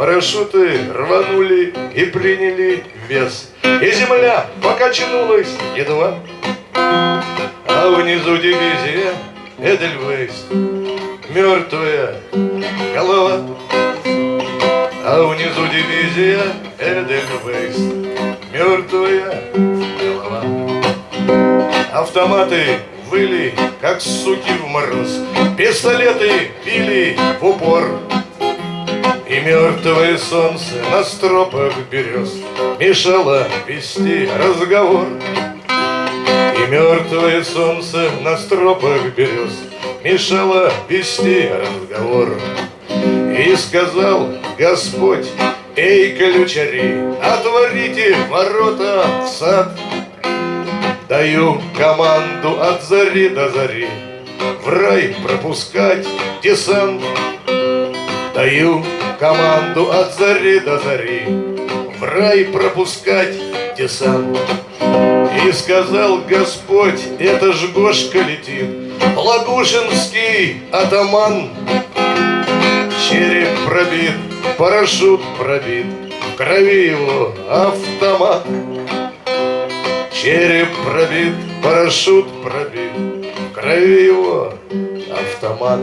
парашюты рванули и приняли вес. И земля покачнулась едва, а внизу дивизия Эдельвейс, мертвая голова. А внизу дивизия Эдельвейс, мертвая голова. Автоматы выли, как суки в мороз, пистолеты били в упор. И мертвое солнце на стропах берез Мешало вести разговор. И мертвое солнце на стропах берез Мешало вести разговор. И сказал Господь, эй, ключари, Отворите ворота в сад. Даю команду от зари до зари В рай пропускать десант. Даю команду от зари до зари В рай пропускать десант. И сказал Господь, это ж Гошка летит, Лагушинский атаман. Череп пробит, парашют пробит, В крови его автомат. Череп пробит, парашют пробит, В крови его автомат.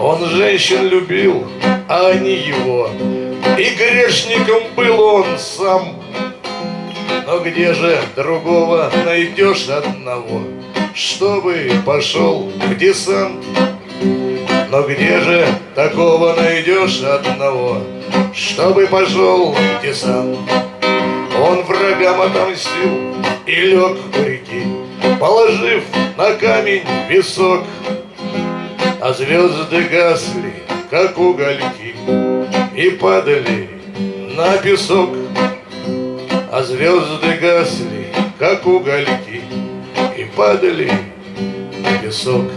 Он женщин любил, а они его, И грешником был он сам. Но где же другого найдешь одного, Чтобы пошел в десант? Но где же такого найдешь одного, Чтобы пошел в десант? Он врагам отомстил и лег у реки, Положив на камень висок, А звезды гасли, как угольки, И падали на песок. А звезды гасли, как угольки, И падали на песок.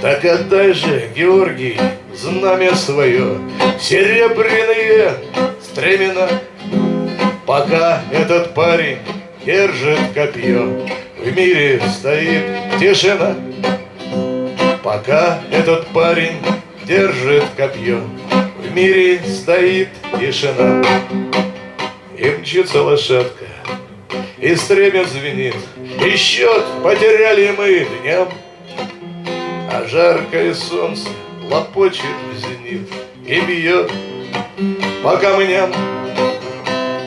Так отдай же, Георгий, знамя свое, Серебряные стремена, Пока этот парень держит копье, В мире стоит тишина. Пока этот парень держит копье, В мире стоит тишина. И мчится лошадка, и стремя звенит, И счет потеряли мы дням. А жаркое солнце лопочет в зенит И бьет по камням.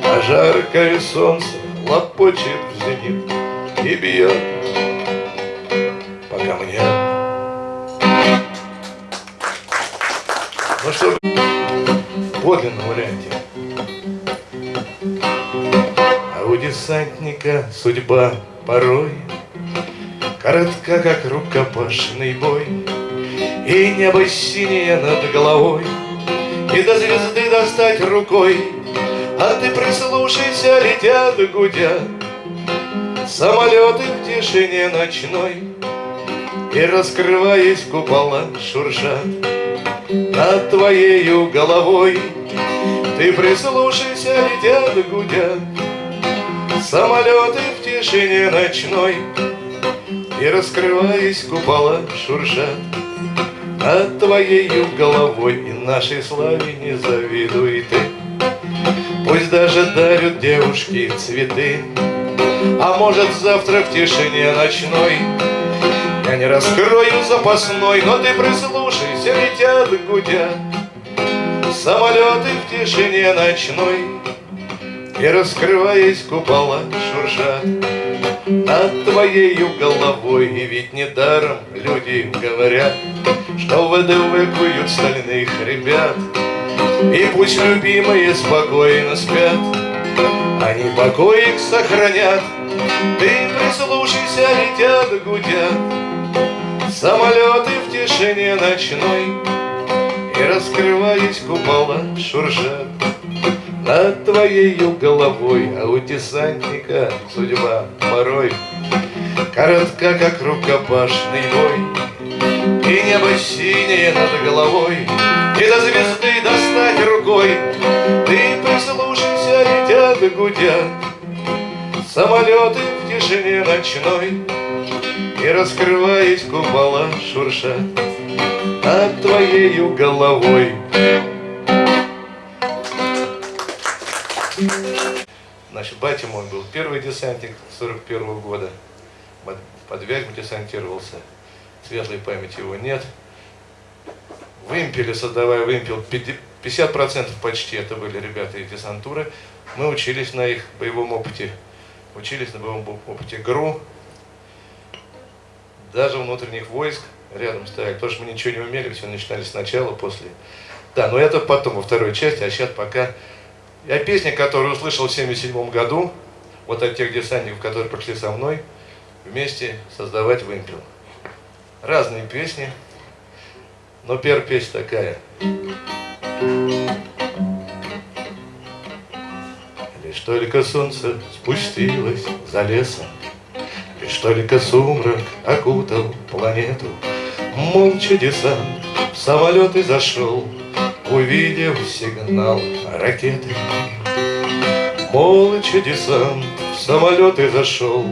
А жаркое солнце лопочет в зенит И бьет по камням. Ну что, в подлинном варианте. А у десантника судьба порой Коротка, как рукопашный бой, И небо синее над головой, И до звезды достать рукой, А ты прислушайся, летят, гудят Самолеты в тишине ночной, И, раскрываясь купола, шуршат Над твоею головой. Ты прислушайся, летят, гудят Самолеты в тишине ночной, и раскрываясь купола шуршат Над твоею головой и нашей славе не завидуй ты. Пусть даже дарят девушки цветы. А может завтра в тишине ночной Я не раскрою запасной, но ты прислушайся, летят, гудят. Самолеты в тишине ночной И раскрываясь купола шуршат. Над твоею головой И ведь недаром люди говорят Что выдавыкают стальных ребят. И пусть любимые спокойно спят Они покой их сохранят. Ты прислушайся, летят, гудят Самолеты в тишине ночной И раскрываясь купола шуршат. Над твоею головой, а у десантника судьба порой Коротка, как рукопашный бой, И небо синее над головой, И до звезды достать рукой. Ты прислушайся, летят гудят. Самолеты в тишине ночной, И раскрываясь купола шуршат Над твоей своею головой. Значит, батя мой был первый десантник 41 -го года. Под Вязьму десантировался. Светлой памяти его нет. Вымпели, создавая вымпел, 50% почти это были ребята из десантуры. Мы учились на их боевом опыте. Учились на боевом опыте ГРУ. Даже внутренних войск рядом стояли. Потому что мы ничего не умели, все начинали сначала, после. Да, но это потом, во второй части, а сейчас пока... Я песни, которую услышал в 77 году, вот от тех десантников, которые пришли со мной, вместе создавать вымпел. Разные песни, но первая песня такая. Лишь только солнце спустилось за лесом, только сумрак окутал планету, Молча десант в самолет и зашел, Увидев сигнал ракеты. Молча десант в самолет и зашел,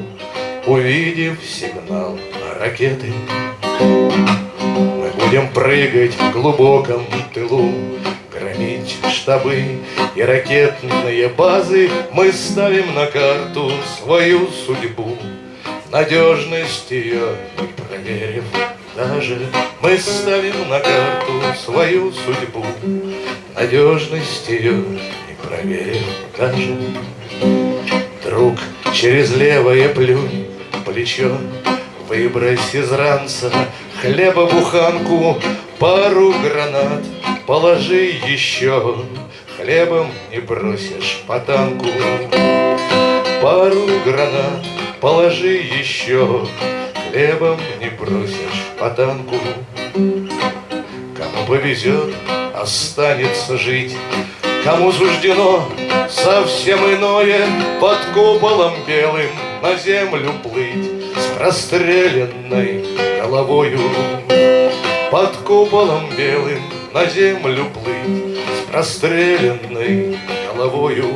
Увидев сигнал ракеты. Мы будем прыгать в глубоком тылу, Громить штабы и ракетные базы, Мы ставим на карту свою судьбу, Надежность ее не проверив даже, Мы ставим на карту свою судьбу, Надежность ее не проверив даже. Друг, через левое плюнь плечо, Выбрось из ранца хлеба буханку, Пару гранат положи еще, Хлебом не бросишь по танку. Пару гранат положи еще, Хлебом не бросишь по танку. Кому повезет, останется жить, Кому суждено совсем иное Под куполом белым на землю плыть С простреленной головою. Под куполом белым на землю плыть С простреленной головою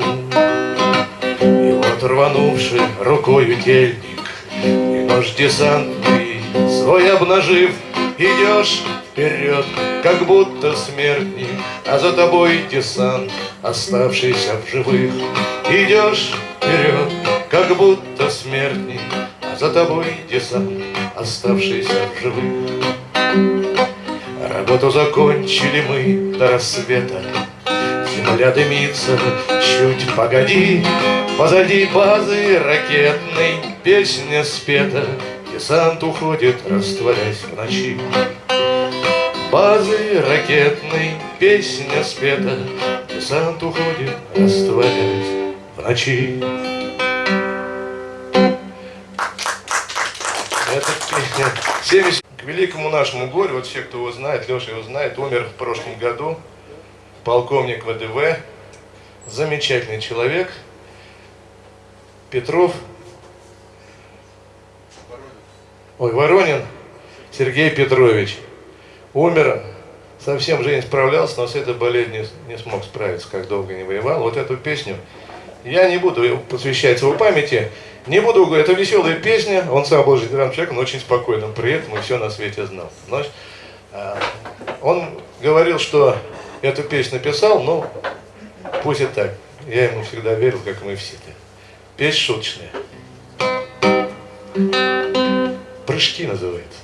И вот рванувший рукою тельник И нож десантный свой обнажив Идешь вперед, как будто смертник. А за тобой десант, оставшийся в живых. Идешь вперед, как будто смертник, а за тобой десант, оставшийся в живых. Работу закончили мы до рассвета, Земля дымится, чуть погоди, Позади базы ракетной песня спета, Десант уходит, растворясь в ночи. Базы ракетной песня спета, Десант уходит, растворясь ночи. Это песня 70. К великому нашему горю, вот все, кто его знает, Леша его знает, умер в прошлом году полковник ВДВ, замечательный человек, Петров, ой, Воронин Сергей Петрович. Умер, совсем жизнь справлялся, но с этой болезнью не смог справиться, как долго не воевал. Вот эту песню я не буду посвящать его памяти, не буду говорить, это веселая песня, он сам был жизненным человеком, но очень спокойным при этом и все на свете знал. Но, а, он говорил, что эту песню написал, но пусть и так. Я ему всегда верил, как мы все. -то. Песня шуточная. Прыжки называется.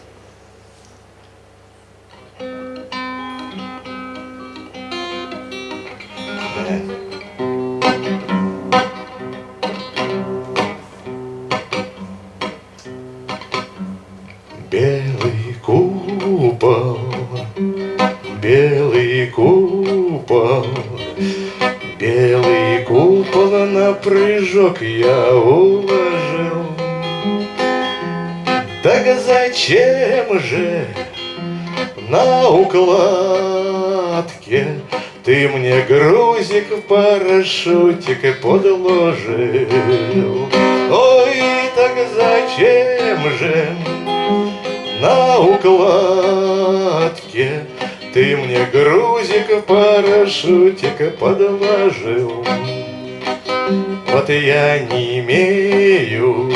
Прыжок я уложил. Так зачем же на укладке Ты мне грузик в парашютик подложил? Ой, так зачем же на укладке Ты мне грузик в парашютик подложил? Вот я не имею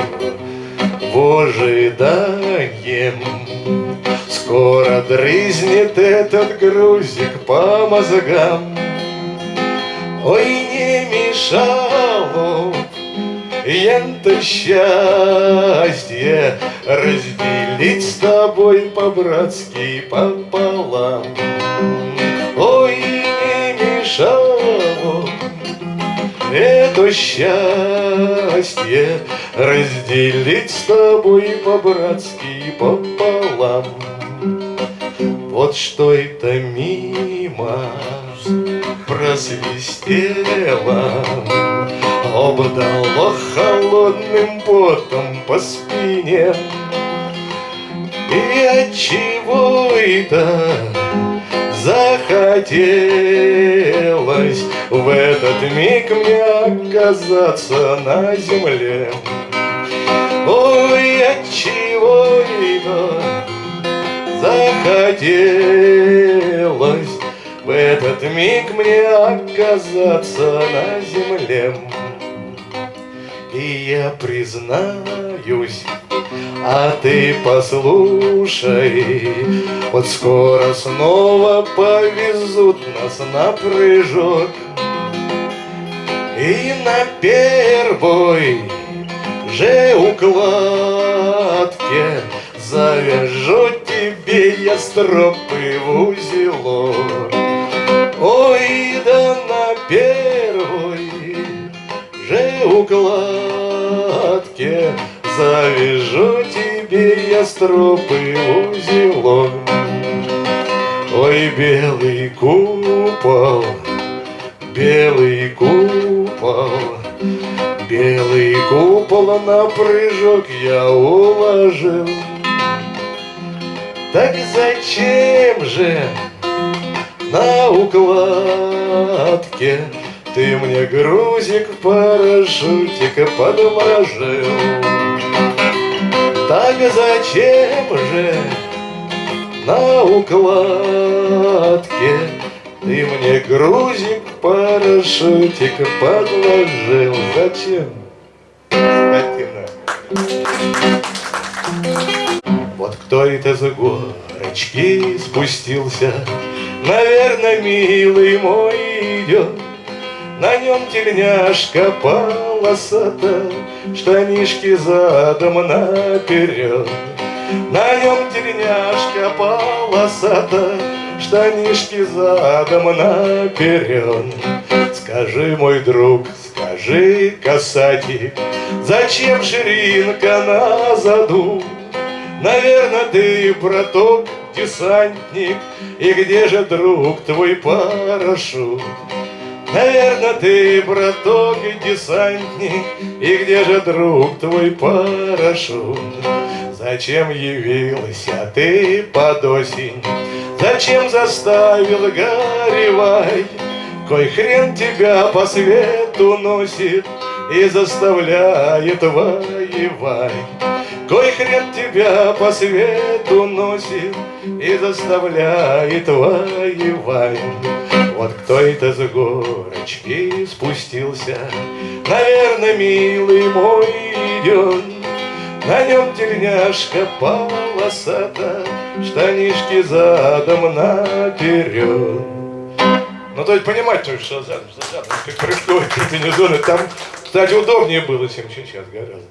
в ожиданием Скоро дрызнет этот грузик по мозгам. Ой, не мешало Янто счастье Разделить с тобой по-братски пополам. Ой, не мешало Это счастье Разделить с тобой по-братски пополам. Вот что это мимо просвистело Обдало холодным потом по спине. И от чего это захотелось В этот миг мне оказаться на земле. Ой, от чего это захотелось В этот миг мне оказаться на земле? И я признаюсь, а ты послушай, Вот скоро снова повезут нас на прыжок. И на первой же укладке Завяжу тебе я стропы в узелок. Ой, да на первой же укладке Завяжу тебе я стропы узелок Ой, белый купол, белый купол Белый купол на прыжок я уложил. Так зачем же на укладке ты мне грузик в парашютик подложил Так зачем же на укладке Ты мне грузик парашютик подложил Зачем? Скотина. Вот кто это за горочки спустился Наверное, милый мой идет на нем тельняшка полосата, Штанишки задом наперед. На нем тельняшка полосата, Штанишки задом наперед. Скажи, мой друг, скажи, касатик, Зачем ширинка на заду? Наверное, ты, браток, десантник, И где же, друг, твой парашют? Наверное, ты, браток, и десантник, И где же, друг, твой парашют? Зачем явился ты под осень? Зачем заставил горевать? Кой хрен тебя по свету носит И заставляет воевать? Кой хрен тебя по свету носит И заставляет воевать? Вот кто это с горочки спустился, Наверное, милый мой идет. На нем тельняшка полосата, Штанишки задом наперед. Ну, то есть понимать, что задом, задом, как прыжковые комбинезоны, там, кстати, удобнее было, чем сейчас гораздо.